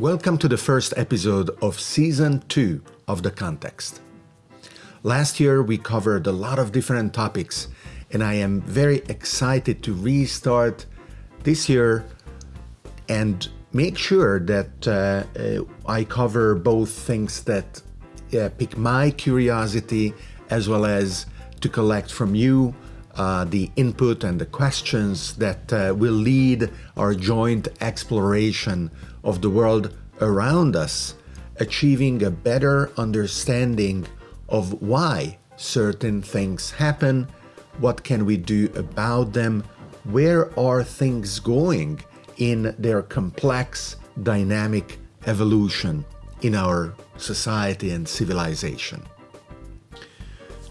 Welcome to the first episode of season two of The Context. Last year we covered a lot of different topics, and I am very excited to restart this year and make sure that uh, uh, I cover both things that uh, pique my curiosity as well as to collect from you uh, the input and the questions that uh, will lead our joint exploration of the world around us, achieving a better understanding of why certain things happen, what can we do about them, where are things going in their complex, dynamic evolution in our society and civilization.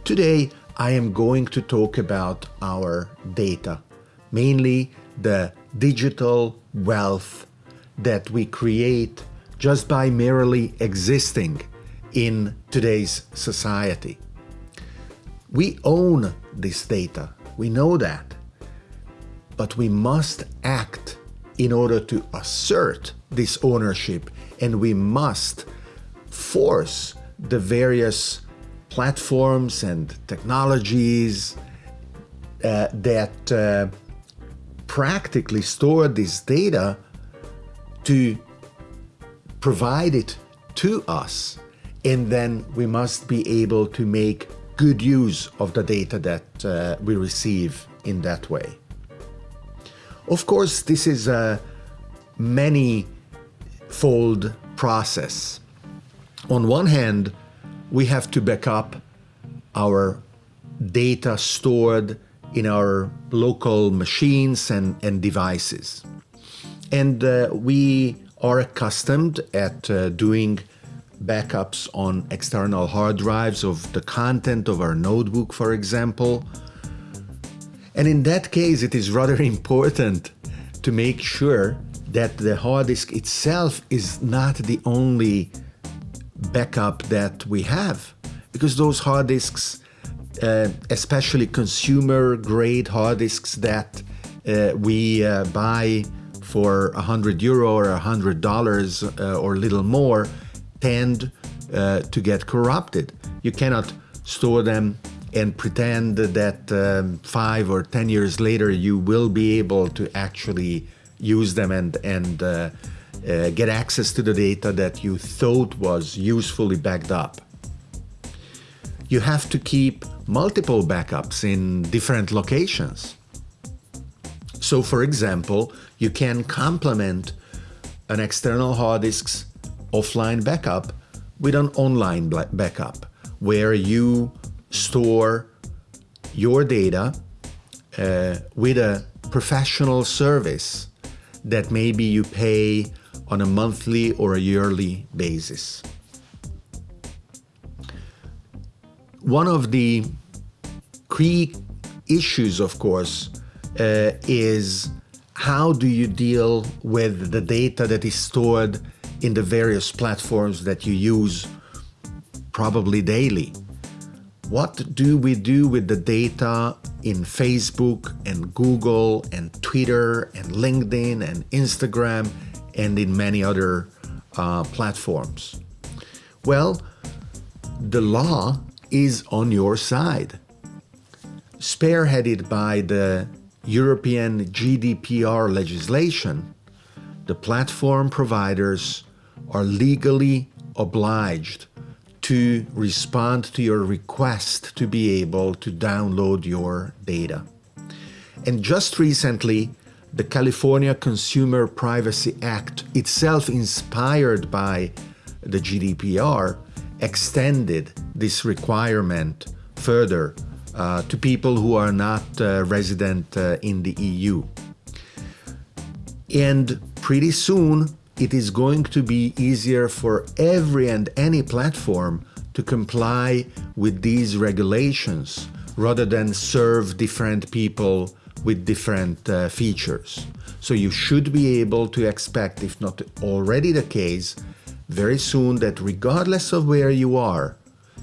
Today, I am going to talk about our data, mainly the digital wealth that we create just by merely existing in today's society. We own this data, we know that, but we must act in order to assert this ownership and we must force the various platforms and technologies uh, that uh, practically store this data to provide it to us. And then we must be able to make good use of the data that uh, we receive in that way. Of course, this is a many-fold process. On one hand, we have to back up our data stored in our local machines and, and devices. And uh, we are accustomed at uh, doing backups on external hard drives of the content of our notebook, for example. And in that case, it is rather important to make sure that the hard disk itself is not the only backup that we have because those hard disks, uh, especially consumer grade hard disks that uh, we uh, buy for a hundred euro or a hundred dollars uh, or little more, tend uh, to get corrupted. You cannot store them and pretend that um, five or ten years later you will be able to actually use them and and uh, uh, get access to the data that you thought was usefully backed up. You have to keep multiple backups in different locations. So for example, you can complement an external hard disk's offline backup with an online backup where you store your data uh, with a professional service that maybe you pay on a monthly or a yearly basis. One of the key issues, of course, uh, is how do you deal with the data that is stored in the various platforms that you use probably daily? What do we do with the data in Facebook and Google and Twitter and LinkedIn and Instagram and in many other uh, platforms? Well, the law is on your side. Spearheaded by the European GDPR legislation, the platform providers are legally obliged to respond to your request to be able to download your data. And just recently, the California Consumer Privacy Act, itself inspired by the GDPR, extended this requirement further uh, to people who are not uh, resident uh, in the EU. And pretty soon, it is going to be easier for every and any platform to comply with these regulations rather than serve different people with different uh, features. So you should be able to expect, if not already the case, very soon that regardless of where you are,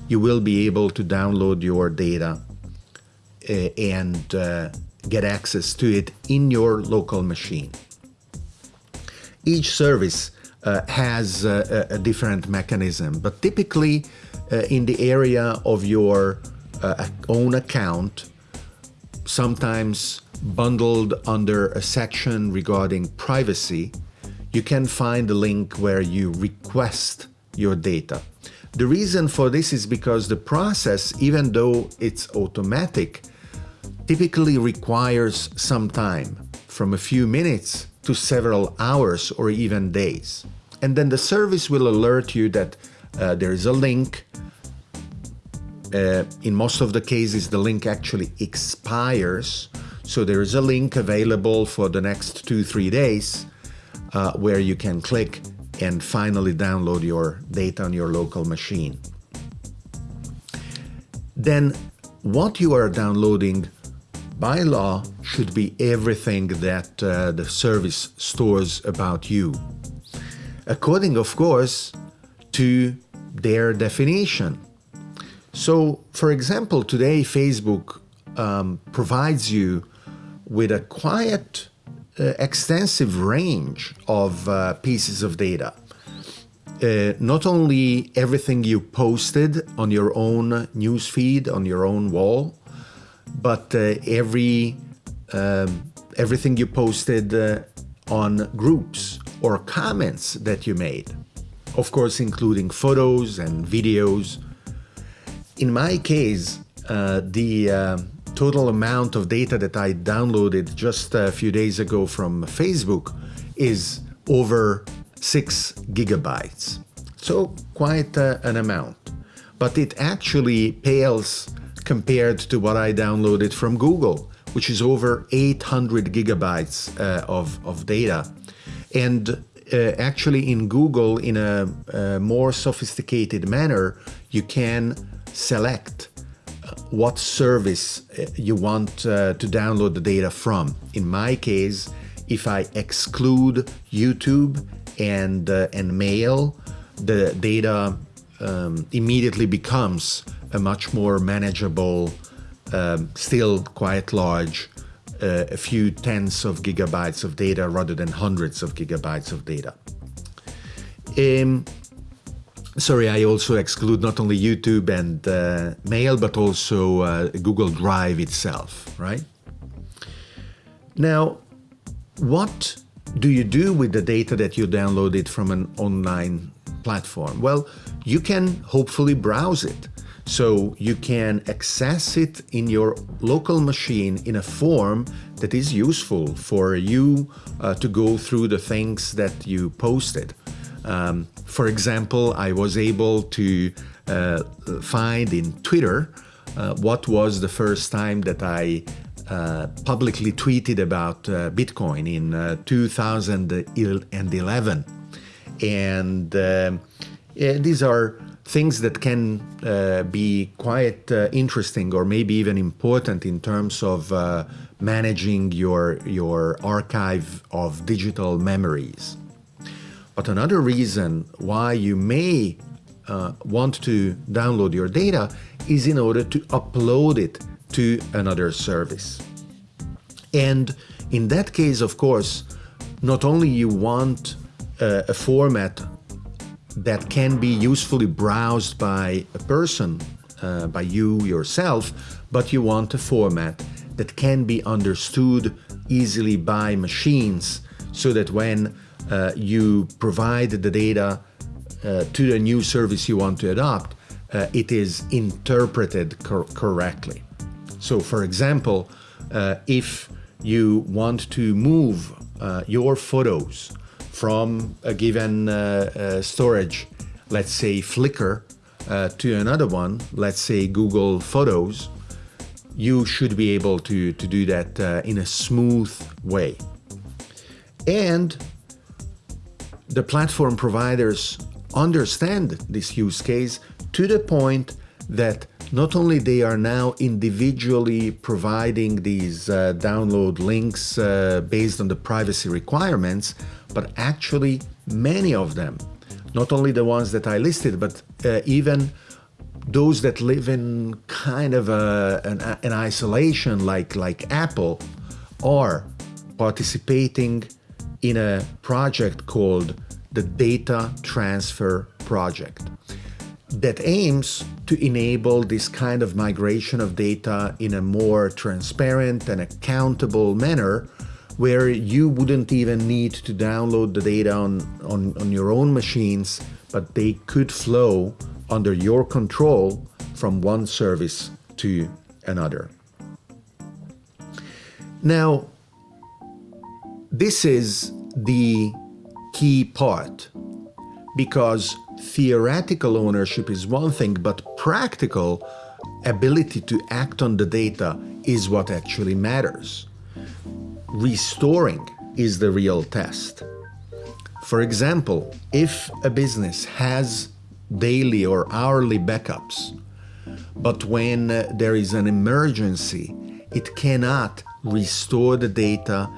you will be able to download your data and uh, get access to it in your local machine. Each service uh, has a, a, different mechanism. But typically, uh, in the area of your uh, own account, sometimes bundled under a section regarding privacy, you can find a link where you request your data. The reason for this is because the process, even though it's automatic, typically requires some time, from a few minutes to several hours or even days. And then the service will alert you that uh, there is a link. Uh, in most of the cases, the link actually expires. So there is a link available for the next two, three days uh, where you can click and finally download your data on your local machine. Then what you are downloading by law should be everything that uh, the service stores about you. According, of course, to their definition. So, for example, today Facebook um, provides you with a quiet uh, extensive range of uh, pieces of data. Uh, not only everything you posted on your own newsfeed, on your own wall, but uh, every um, everything you posted uh, on groups or comments that you made. Of course, including photos and videos. In my case, uh, the total amount of data that I downloaded just a few days ago from Facebook is over six gigabytes. So quite uh, an amount. But it actually pales compared to what I downloaded from Google, which is over 800 gigabytes uh, of, of data. And uh, actually in Google, in a, a more sophisticated manner, you can select what service uh, you want uh, to download the data from. In my case, if I exclude YouTube and, uh, and mail, the data um, immediately becomes a much more manageable, um, still quite large, uh, a few tens of gigabytes of data rather than hundreds of gigabytes of data. Um, Sorry, I also exclude not only YouTube and uh, Mail, but also uh, Google Drive itself, right? Now, what do you do with the data that you downloaded from an online platform? Well, you can hopefully browse it. So you can access it in your local machine in a form that is useful for you uh, to go through the things that you posted. Um, for example, I was able to uh, find in Twitter uh, what was the first time that I uh, publicly tweeted about uh, Bitcoin in uh, 2011. And um, yeah, these are things that can uh, be quite interesting or maybe even important in terms of managing your, your archive of digital memories. But another reason why you may uh, want to download your data is in order to upload it to another service. And in that case, of course, not only you want a format that can be usefully browsed by a person, uh, by you yourself, but you want a format that can be understood easily by machines so that when uh, you provide the data uh, to the new service you want to adopt, uh, it is interpreted cor correctly. So for example, uh, if you want to move uh, your photos from a given uh, storage, let's say Flickr, to another one, let's say Google Photos, you should be able to, to do that in a smooth way. And the platform providers understand this use case to the point that not only they are now individually providing these uh, download links uh, based on the privacy requirements, but actually many of them, not only the ones that I listed, but uh, even those that live in kind of a, an, an isolation like, like Apple are participating in a project called the Data Transfer Project that aims to enable this kind of migration of data in a more transparent and accountable manner where you wouldn't even need to download the data on, on, on your own machines, but they could flow under your control from one service to another. Now, this is the key part because theoretical ownership is one thing, but practical ability to act on the data is what actually matters. Restoring is the real test. For example, if a business has daily or hourly backups, but when there is an emergency, it cannot restore the data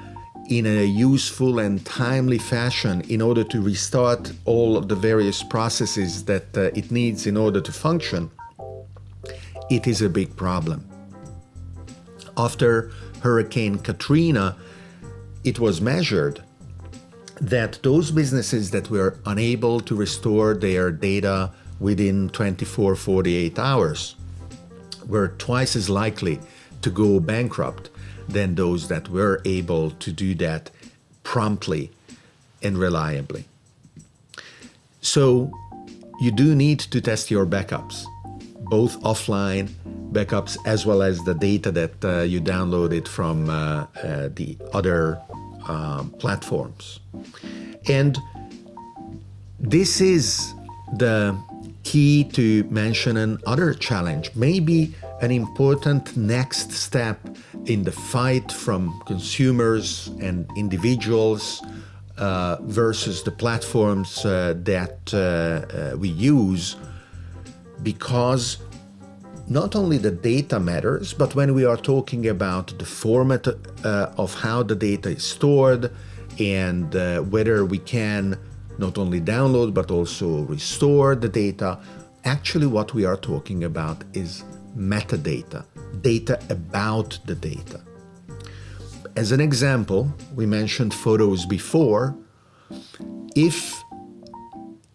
in a useful and timely fashion in order to restart all of the various processes that uh, it needs in order to function, it is a big problem. After Hurricane Katrina, it was measured that those businesses that were unable to restore their data within 24, 48 hours were twice as likely to go bankrupt than those that were able to do that promptly and reliably. So you do need to test your backups, both offline backups as well as the data that uh, you downloaded from uh, uh, the other um, platforms. And this is the key to mention another challenge, maybe an important next step in the fight from consumers and individuals uh, versus the platforms uh, that uh, we use because not only the data matters, but when we are talking about the format uh, of how the data is stored and uh, whether we can not only download but also restore the data, actually what we are talking about is metadata, data about the data. As an example, we mentioned photos before. If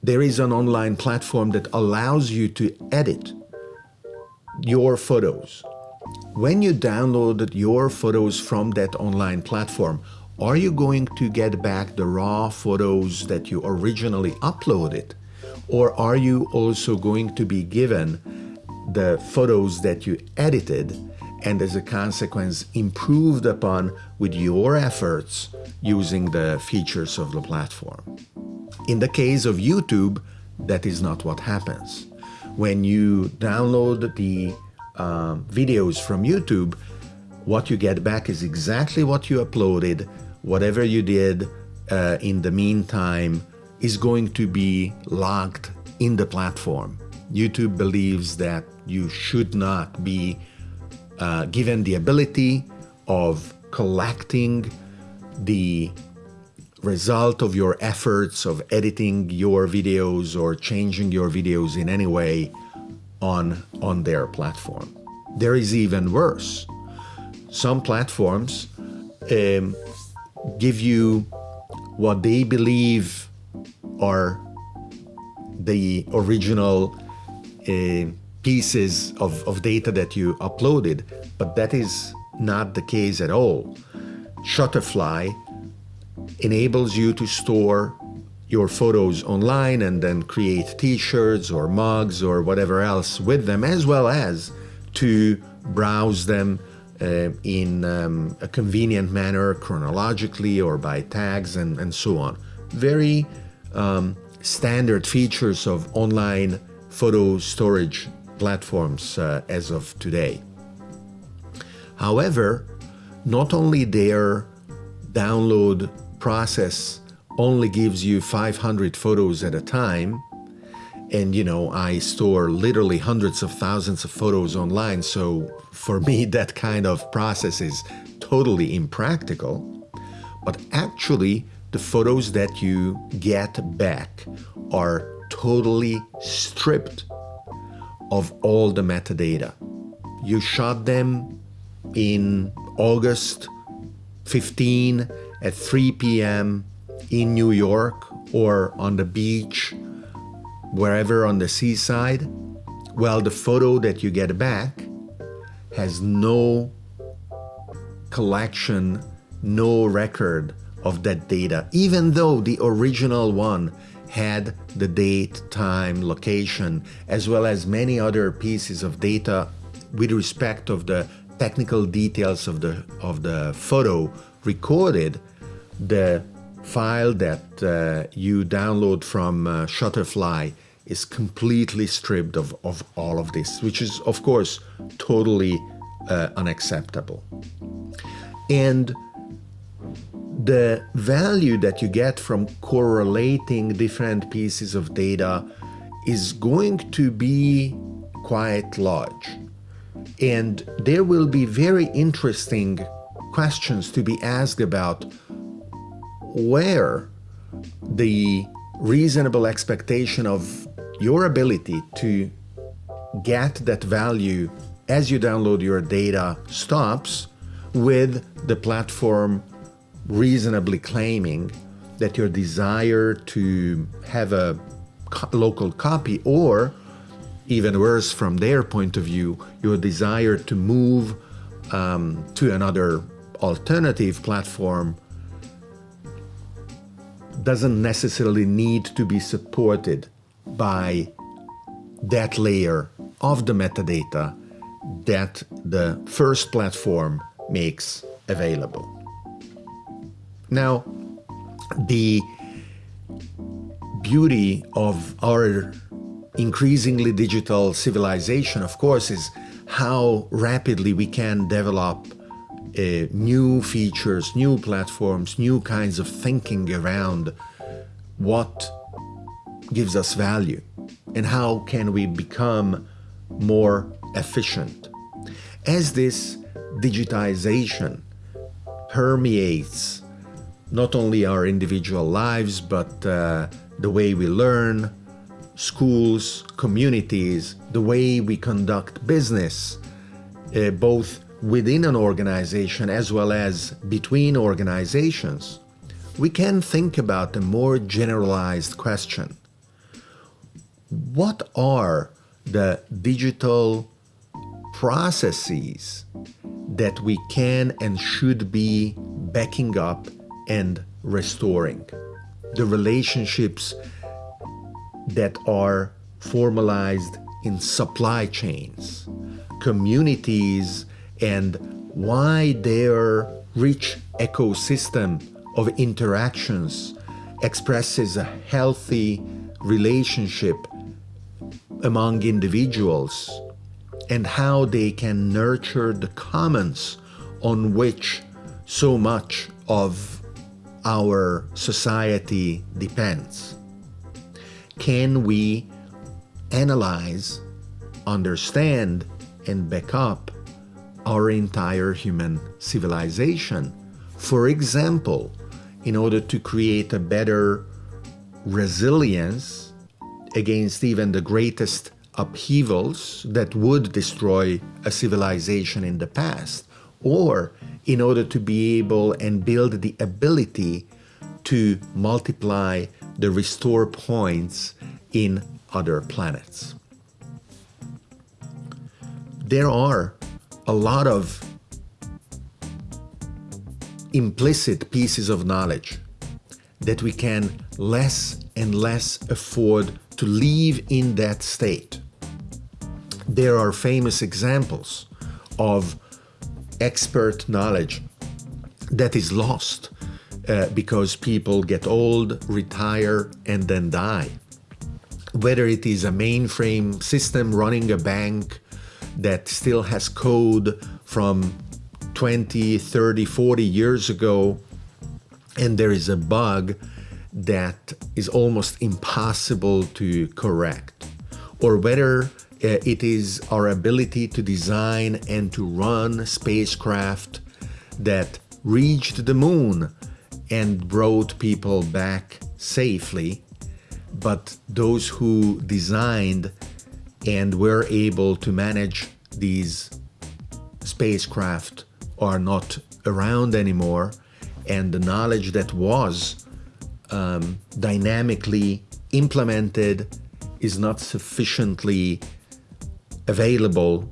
there is an online platform that allows you to edit your photos, when you download your photos from that online platform, are you going to get back the raw photos that you originally uploaded? Or are you also going to be given the photos that you edited and as a consequence improved upon with your efforts using the features of the platform. In the case of YouTube, that is not what happens. When you download the uh, videos from YouTube, what you get back is exactly what you uploaded, whatever you did uh, in the meantime is going to be logged in the platform. YouTube believes that you should not be uh, given the ability of collecting the result of your efforts of editing your videos or changing your videos in any way on, on their platform. There is even worse. Some platforms um, give you what they believe are the original uh, pieces of, of data that you uploaded, but that is not the case at all. Shutterfly enables you to store your photos online and then create t-shirts or mugs or whatever else with them, as well as to browse them uh, in um, a convenient manner, chronologically or by tags and, and so on. Very um, standard features of online photo storage platforms uh, as of today. However, not only their download process only gives you 500 photos at a time, and you know, I store literally hundreds of thousands of photos online, so for me that kind of process is totally impractical. But actually, the photos that you get back are totally stripped of all the metadata. You shot them in August 15 at 3 p.m. in New York or on the beach, wherever on the seaside, well, the photo that you get back has no collection, no record of that data, even though the original one had the date, time, location, as well as many other pieces of data with respect of the technical details of the of the photo recorded, the file that uh, you download from uh, Shutterfly is completely stripped of, of all of this, which is, of course, totally uh, unacceptable. And the value that you get from correlating different pieces of data is going to be quite large. And there will be very interesting questions to be asked about where the reasonable expectation of your ability to get that value as you download your data stops with the platform reasonably claiming that your desire to have a co local copy or even worse from their point of view your desire to move um, to another alternative platform doesn't necessarily need to be supported by that layer of the metadata that the first platform makes available. Now, the beauty of our increasingly digital civilization, of course, is how rapidly we can develop uh, new features, new platforms, new kinds of thinking around what gives us value and how can we become more efficient. As this digitization permeates not only our individual lives, but uh, the way we learn, schools, communities, the way we conduct business, uh, both within an organization as well as between organizations, we can think about a more generalized question. What are the digital processes that we can and should be backing up and restoring? The relationships that are formalized in supply chains, communities and why their rich ecosystem of interactions expresses a healthy relationship among individuals and how they can nurture the commons on which so much of our society depends. Can we analyze, understand, and back up our entire human civilization. For example, in order to create a better resilience against even the greatest upheavals that would destroy a civilization in the past, or in order to be able and build the ability to multiply the restore points in other planets. There are a lot of implicit pieces of knowledge that we can less and less afford to leave in that state. There are famous examples of expert knowledge that is lost uh, because people get old, retire, and then die. Whether it is a mainframe system running a bank that still has code from 20, 30, 40 years ago, and there is a bug that is almost impossible to correct, or whether uh, it is our ability to design and to run spacecraft that reached the moon and brought people back safely, but those who designed and we're able to manage these spacecraft are not around anymore and the knowledge that was um, dynamically implemented is not sufficiently available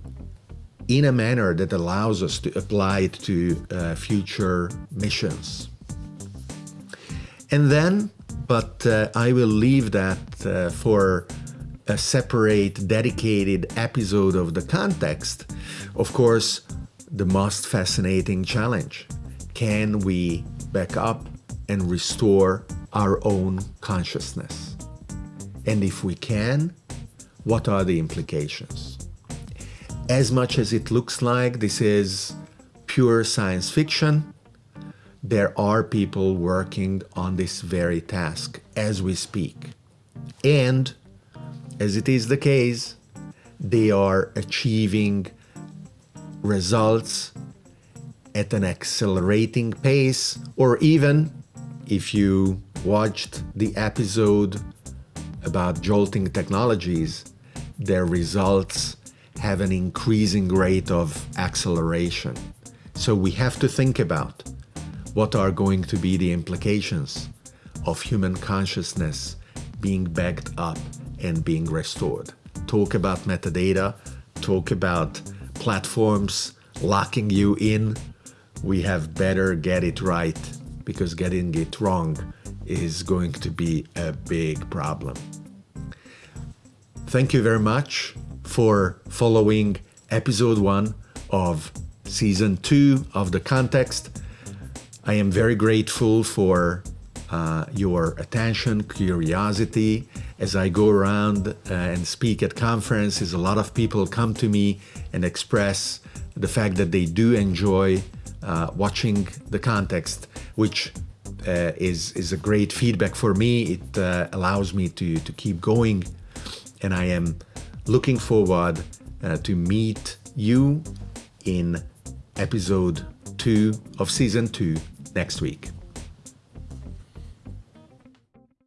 in a manner that allows us to apply it to uh, future missions. And then, but uh, I will leave that uh, for a separate, dedicated episode of the context. Of course, the most fascinating challenge. Can we back up and restore our own consciousness? And if we can, what are the implications? As much as it looks like this is pure science fiction, there are people working on this very task as we speak. And as it is the case, they are achieving results at an accelerating pace, or even if you watched the episode about jolting technologies, their results have an increasing rate of acceleration. So we have to think about what are going to be the implications of human consciousness being backed up and being restored. Talk about metadata, talk about platforms locking you in. We have better get it right because getting it wrong is going to be a big problem. Thank you very much for following episode one of season two of The Context. I am very grateful for uh, your attention, curiosity. As I go around uh, and speak at conferences, a lot of people come to me and express the fact that they do enjoy uh, watching the context, which uh, is is a great feedback for me. It uh, allows me to to keep going, and I am looking forward uh, to meet you in episode two of season two next week.